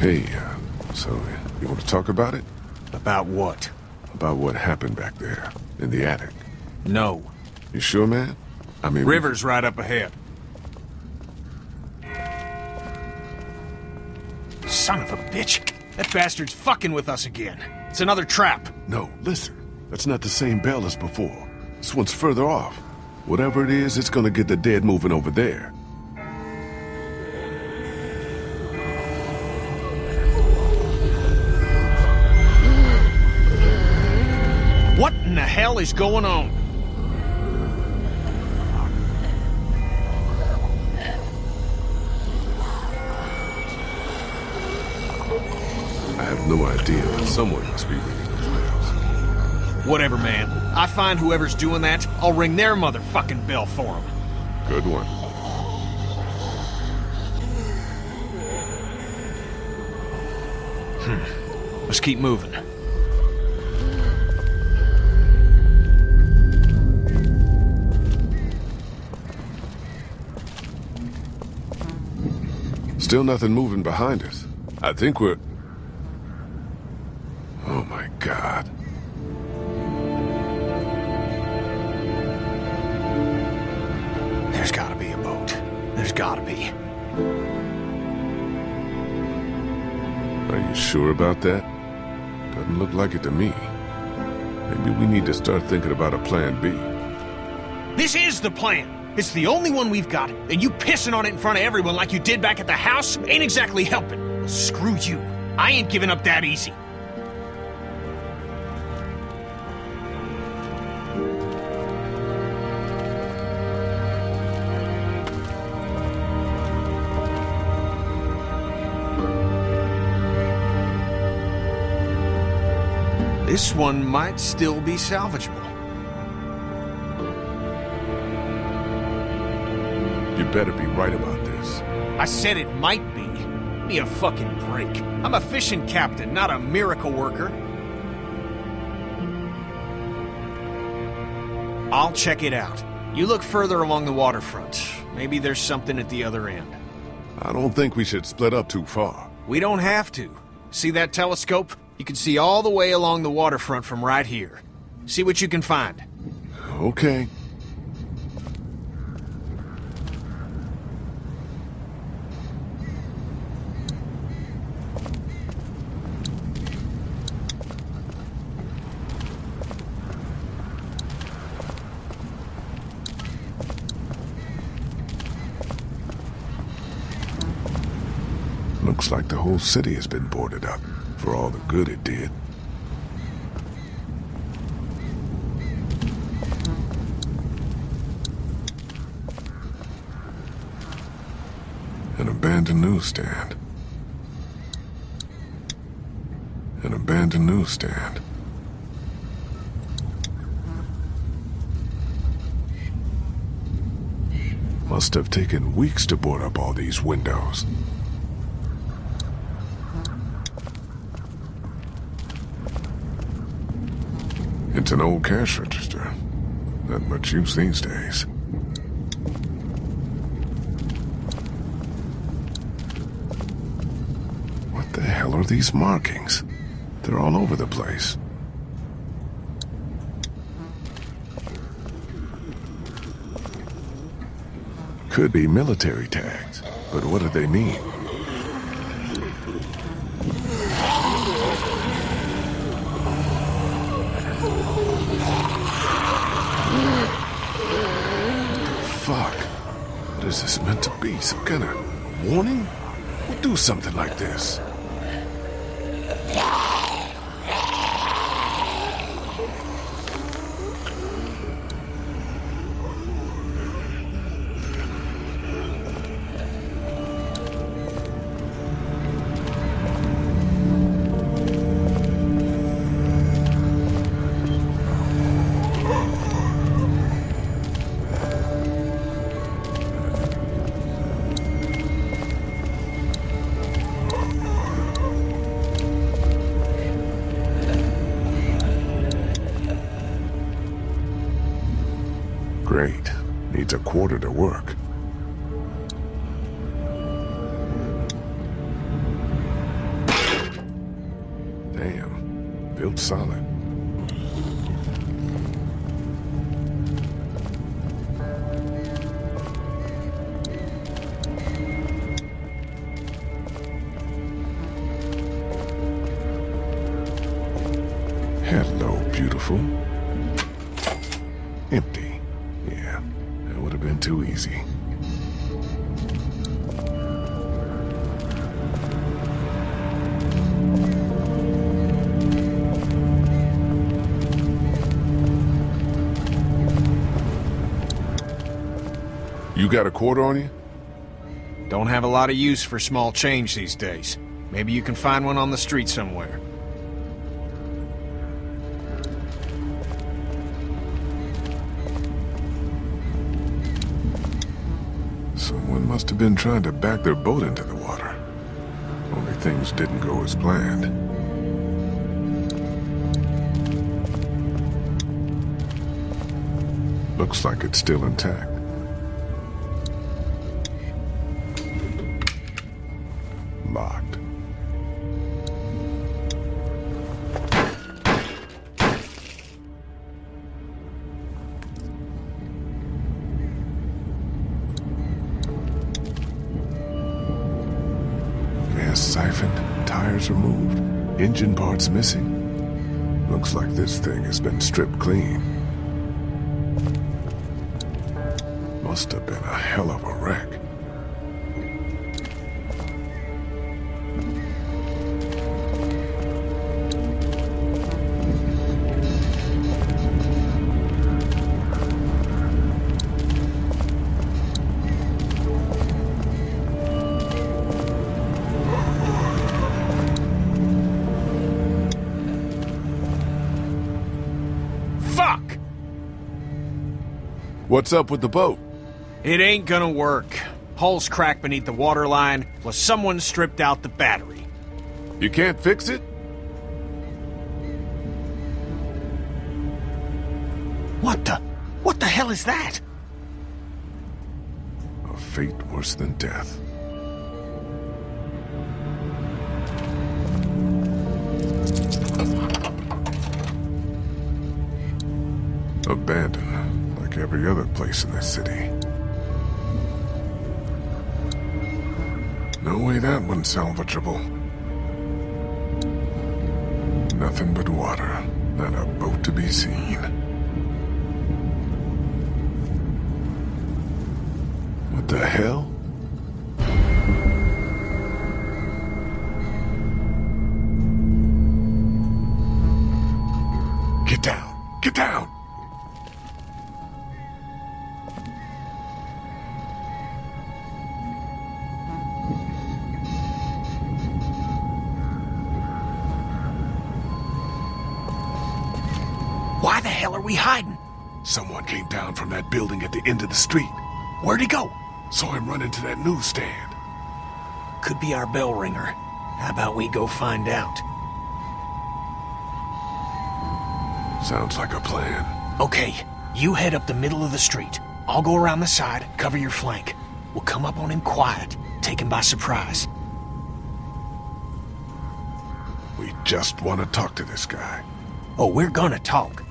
Hey, uh, so you want to talk about it? About what? About what happened back there, in the attic. No. You sure, man? I mean... River's right up ahead. Son of a bitch! That bastard's fucking with us again. It's another trap. No, listen. That's not the same bell as before. This one's further off. Whatever it is, it's gonna get the dead moving over there. Hell is going on? I have no idea, but someone must be ringing those bells. Whatever, man. I find whoever's doing that, I'll ring their motherfucking bell for them. Good one. Hmm. Let's keep moving. Still nothing moving behind us. I think we're... Oh my god. There's gotta be a boat. There's gotta be. Are you sure about that? Doesn't look like it to me. Maybe we need to start thinking about a plan B. This is the plan! It's the only one we've got, and you pissing on it in front of everyone like you did back at the house ain't exactly helping. Well, screw you. I ain't giving up that easy. This one might still be salvageable. Better be right about this. I said it might be. Give me a fucking break. I'm a fishing captain, not a miracle worker. I'll check it out. You look further along the waterfront. Maybe there's something at the other end. I don't think we should split up too far. We don't have to. See that telescope? You can see all the way along the waterfront from right here. See what you can find. Okay. Looks like the whole city has been boarded up, for all the good it did. An abandoned newsstand. An abandoned newsstand. Must have taken weeks to board up all these windows. It's an old cash register. Not much use these days. What the hell are these markings? They're all over the place. Could be military tags, but what do they mean? Fuck. What is this meant to be? Some kind of warning? Who do something like this? Great. Needs a quarter to work. Damn. Built solid. Got a quarter on you? Don't have a lot of use for small change these days. Maybe you can find one on the street somewhere. Someone must have been trying to back their boat into the water. Only things didn't go as planned. Looks like it's still intact. Stripped clean. What's up with the boat? It ain't gonna work. Hull's cracked beneath the waterline, plus someone stripped out the battery. You can't fix it? What the? What the hell is that? A fate worse than death. Abandoned, every other place in this city. No way that one's salvageable. Nothing but water, not a boat to be seen. What the hell? Building at the end of the street. Where'd he go? Saw him run into that newsstand. Could be our bell ringer. How about we go find out? Sounds like a plan. Okay, you head up the middle of the street. I'll go around the side, cover your flank. We'll come up on him quiet, take him by surprise. We just want to talk to this guy. Oh, we're gonna talk.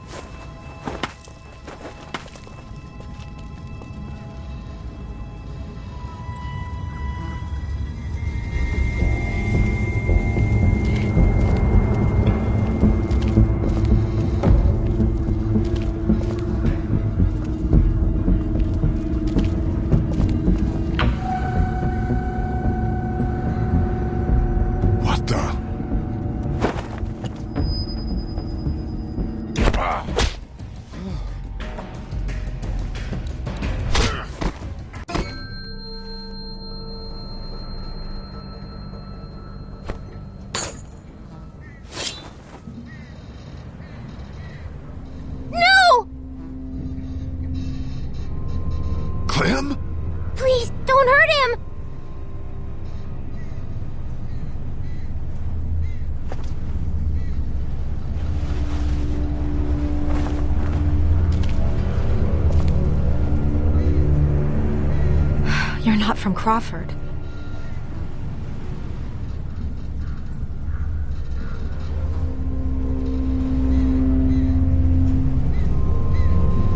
got from Crawford.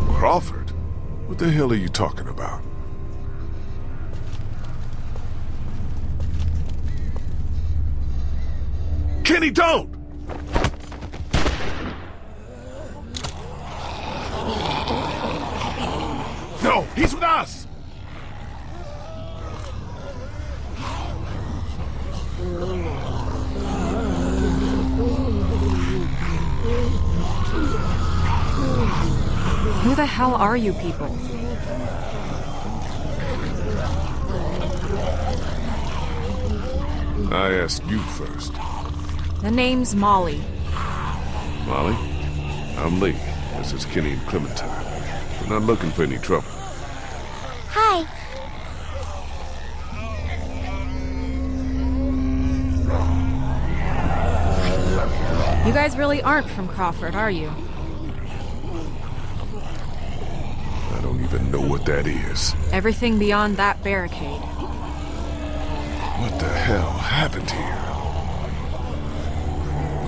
Crawford? What the hell are you talking about? Kenny, don't! No, he's with us! Are you people? I asked you first. The name's Molly. Molly? I'm Lee. This is Kenny and Clementine. We're not looking for any trouble. Hi. You guys really aren't from Crawford, are you? I don't even know what that is. Everything beyond that barricade. What the hell happened here?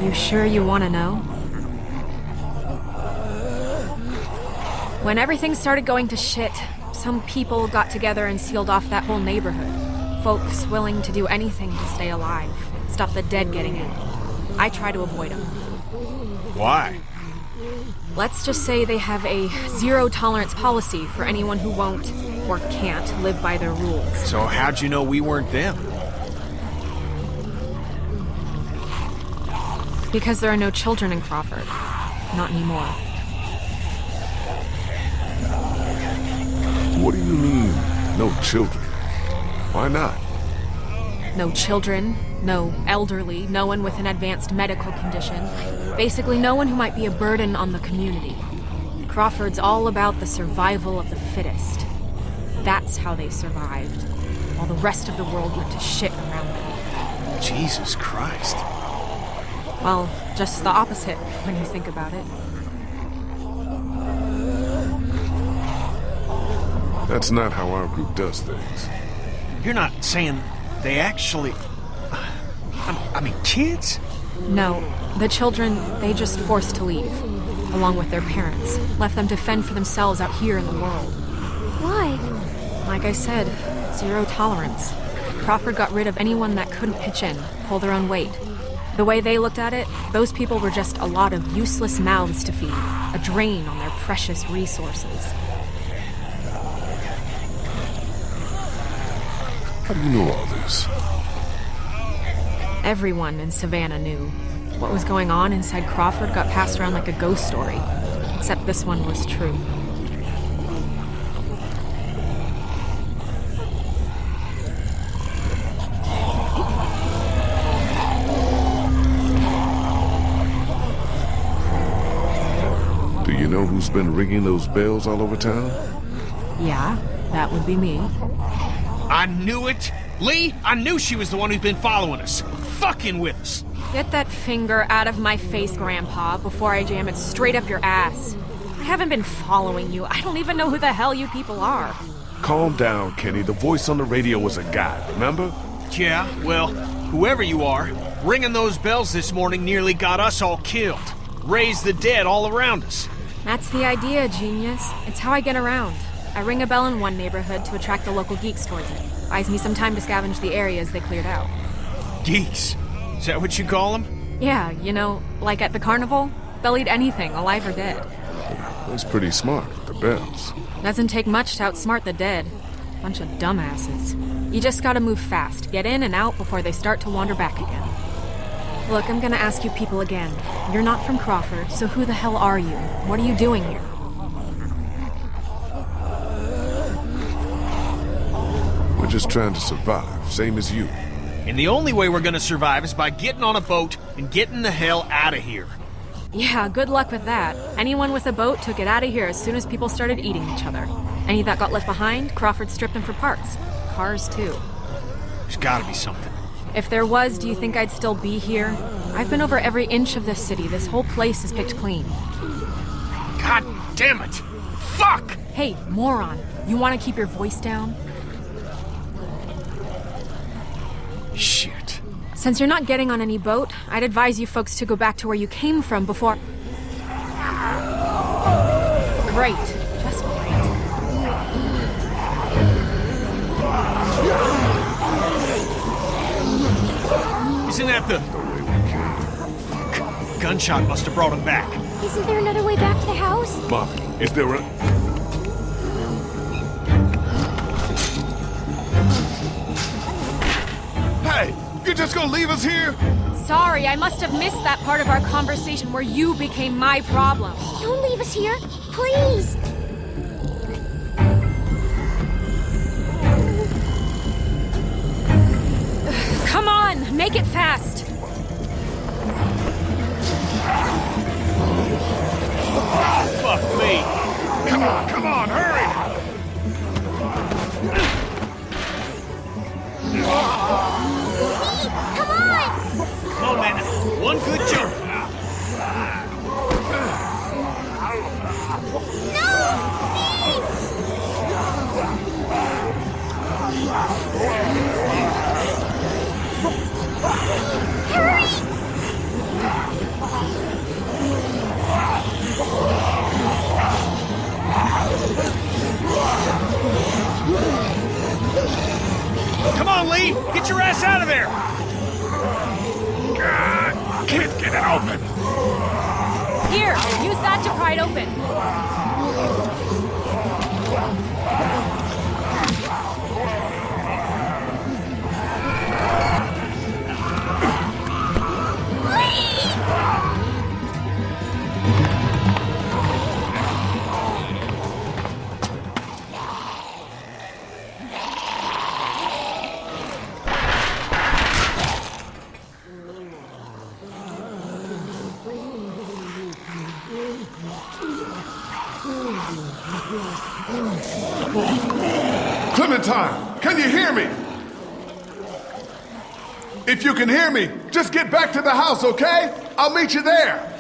You sure you want to know? When everything started going to shit, some people got together and sealed off that whole neighborhood. Folks willing to do anything to stay alive, stop the dead getting in. I try to avoid them. Why? Let's just say they have a zero tolerance policy for anyone who won't or can't live by their rules. So how'd you know we weren't them? Because there are no children in Crawford. Not anymore. What do you mean, no children? Why not? No children, no elderly, no one with an advanced medical condition. Basically, no one who might be a burden on the community. Crawford's all about the survival of the fittest. That's how they survived, while the rest of the world went to shit around them. Jesus Christ. Well, just the opposite when you think about it. That's not how our group does things. You're not saying they actually. I, I mean, kids? No, the children, they just forced to leave, along with their parents. Left them to fend for themselves out here in the world. Why? Like I said, zero tolerance. Crawford got rid of anyone that couldn't pitch in, pull their own weight. The way they looked at it, those people were just a lot of useless mouths to feed, a drain on their precious resources. How do you know all this? Everyone in Savannah knew. What was going on inside Crawford got passed around like a ghost story. Except this one was true. Do you know who's been ringing those bells all over town? Yeah, that would be me. I knew it! Lee, I knew she was the one who's been following us. Fucking with us. Get that finger out of my face, Grandpa, before I jam it straight up your ass. I haven't been following you. I don't even know who the hell you people are. Calm down, Kenny. The voice on the radio was a guy, remember? Yeah, well, whoever you are, ringing those bells this morning nearly got us all killed. Raised the dead all around us. That's the idea, genius. It's how I get around. I ring a bell in one neighborhood to attract the local geeks towards it. Buys me some time to scavenge the areas they cleared out. Geeks. Is that what you call them? Yeah, you know, like at the carnival, they'll eat anything, alive or dead. That's pretty smart, the bells. Doesn't take much to outsmart the dead. Bunch of dumbasses. You just gotta move fast, get in and out before they start to wander back again. Look, I'm gonna ask you people again. You're not from Crawford, so who the hell are you? What are you doing here? We're just trying to survive, same as you. And the only way we're gonna survive is by getting on a boat and getting the hell out of here. Yeah, good luck with that. Anyone with a boat took it out of here as soon as people started eating each other. Any that got left behind, Crawford stripped them for parts. Cars, too. There's gotta be something. If there was, do you think I'd still be here? I've been over every inch of this city. This whole place is picked clean. God damn it! Fuck! Hey, moron, you want to keep your voice down? Since you're not getting on any boat, I'd advise you folks to go back to where you came from before... Great. Just. Isn't that the... Gunshot must have brought him back. Isn't there another way back to the house? Bob, is there a... just gonna leave us here? Sorry, I must have missed that part of our conversation where you became my problem. Don't leave us here, please! Come on, make it fast! Oh, fuck me! Come on, You can hear me, just get back to the house, okay? I'll meet you there.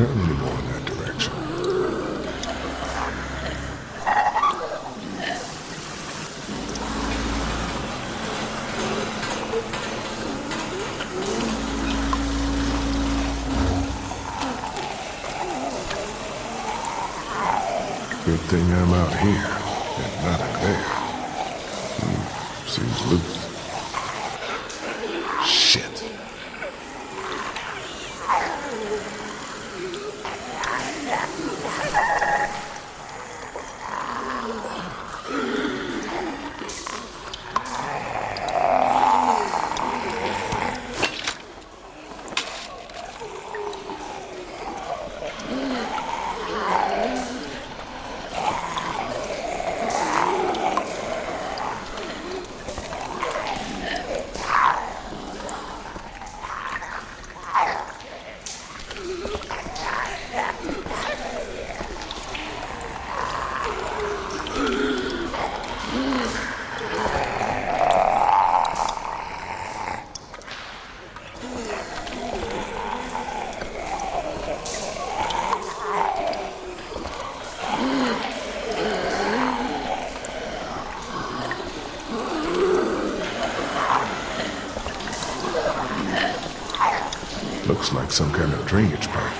eternity. Looks like some kind of drainage pipe.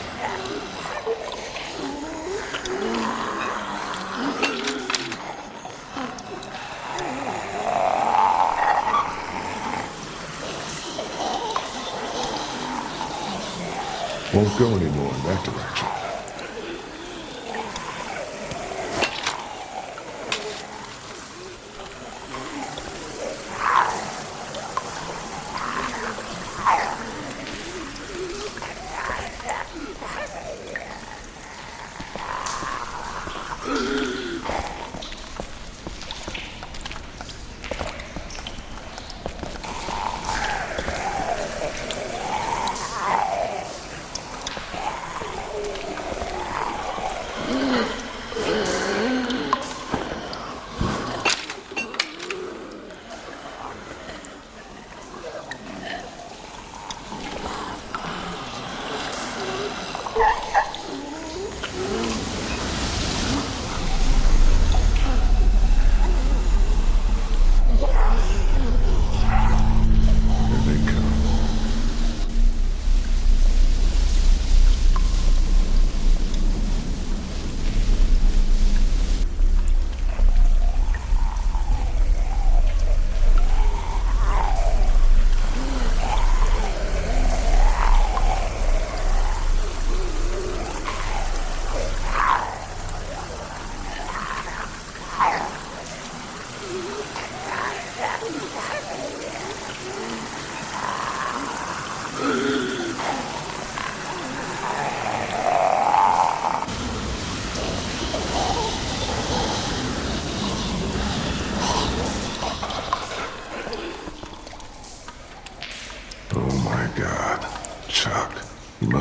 Won't go anymore in that direction.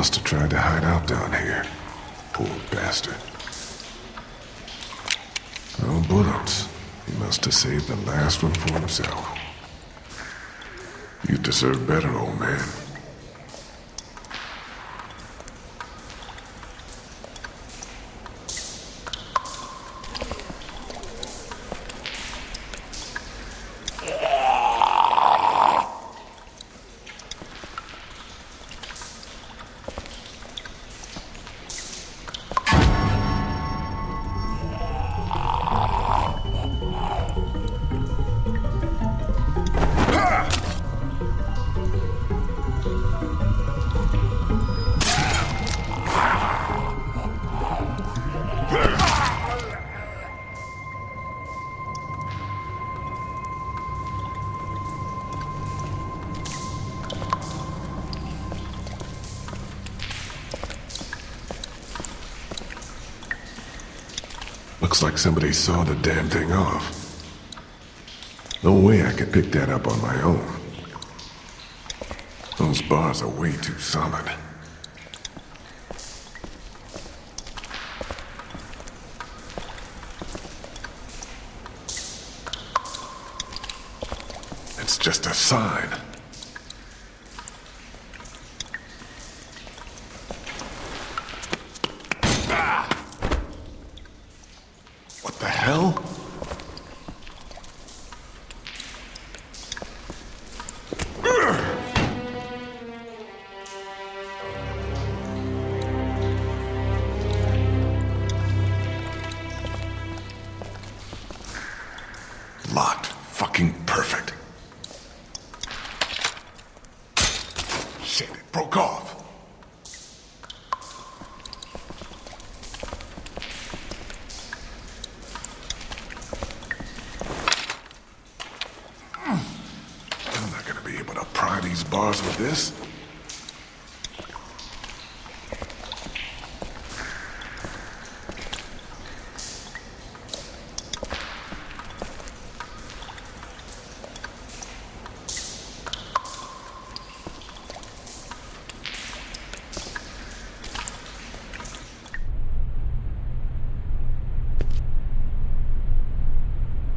Must have tried to hide out down here. Poor bastard. No bullets. He must have saved the last one for himself. You deserve better, old man. Looks like somebody saw the damn thing off. No way I could pick that up on my own. Those bars are way too solid. It's just a sign. Able to pry these bars with this.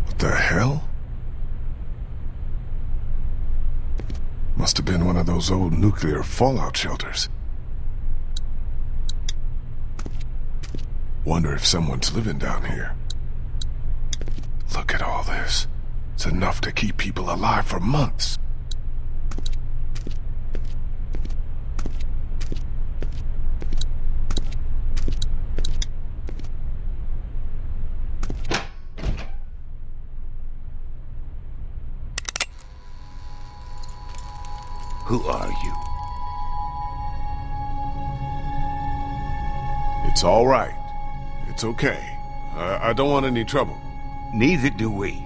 What the hell? Must have been one of those old nuclear fallout shelters. Wonder if someone's living down here. Look at all this. It's enough to keep people alive for months. Who are you? It's all right. It's okay. I, I don't want any trouble. Neither do we.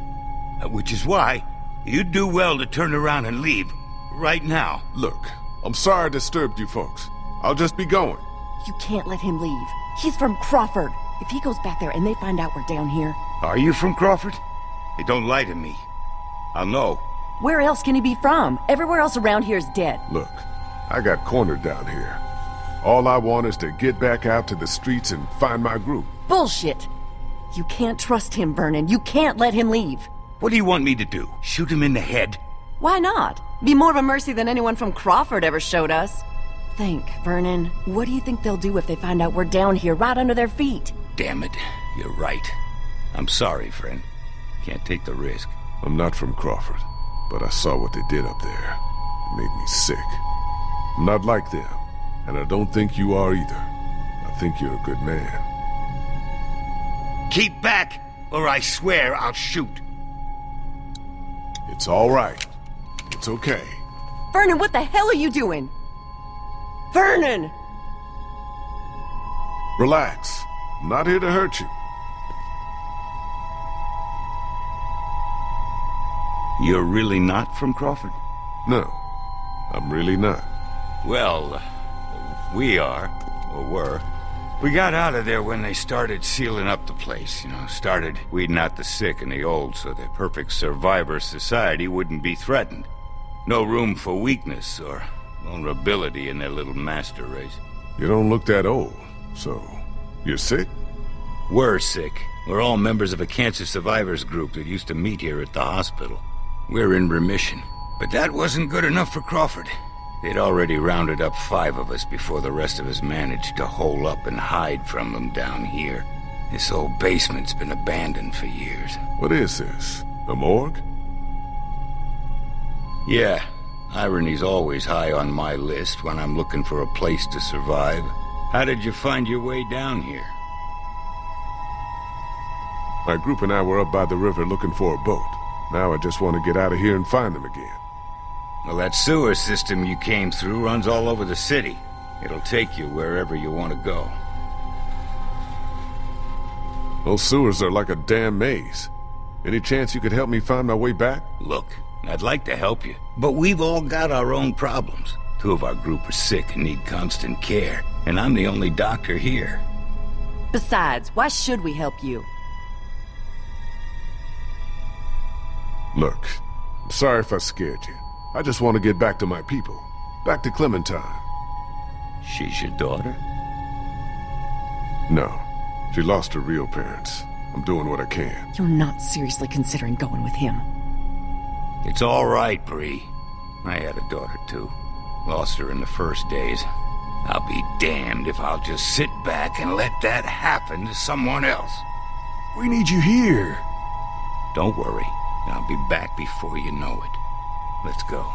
Uh, Which is why you'd do well to turn around and leave. Right now. Look, I'm sorry I disturbed you folks. I'll just be going. You can't let him leave. He's from Crawford. If he goes back there and they find out we're down here, Are you from Crawford? Hey, don't lie to me. I'll know. Where else can he be from? Everywhere else around here is dead. Look, I got cornered down here. All I want is to get back out to the streets and find my group. Bullshit! You can't trust him, Vernon. You can't let him leave. What do you want me to do? Shoot him in the head? Why not? Be more of a mercy than anyone from Crawford ever showed us. Think, Vernon. What do you think they'll do if they find out we're down here right under their feet? Damn it. You're right. I'm sorry, friend. Can't take the risk. I'm not from Crawford, but I saw what they did up there. It made me sick. I'm not like them, and I don't think you are either. I think you're a good man. Keep back, or I swear I'll shoot. It's all right. It's okay. Vernon, what the hell are you doing? Vernon! Relax. I'm not here to hurt you. You're really not from Crawford? No, I'm really not. Well, we are, or were. We got out of there when they started sealing up the place, you know, started weeding out the sick and the old so the perfect survivor society wouldn't be threatened. No room for weakness or vulnerability in their little master race. You don't look that old, so you're sick? We're sick. We're all members of a cancer survivors group that used to meet here at the hospital. We're in remission. But that wasn't good enough for Crawford. They'd already rounded up five of us before the rest of us managed to hole up and hide from them down here. This old basement's been abandoned for years. What is this? A morgue? Yeah, irony's always high on my list when I'm looking for a place to survive. How did you find your way down here? My group and I were up by the river looking for a boat. Now I just want to get out of here and find them again. Well, that sewer system you came through runs all over the city. It'll take you wherever you want to go. Those sewers are like a damn maze. Any chance you could help me find my way back? Look, I'd like to help you, but we've all got our own problems. Two of our group are sick and need constant care, and I'm the only doctor here. Besides, why should we help you? Look, I'm sorry if I scared you. I just want to get back to my people. Back to Clementine. She's your daughter? No, she lost her real parents. I'm doing what I can. You're not seriously considering going with him. It's all right, Brie. I had a daughter too. Lost her in the first days. I'll be damned if I'll just sit back and let that happen to someone else. We need you here. Don't worry. I'll be back before you know it. Let's go.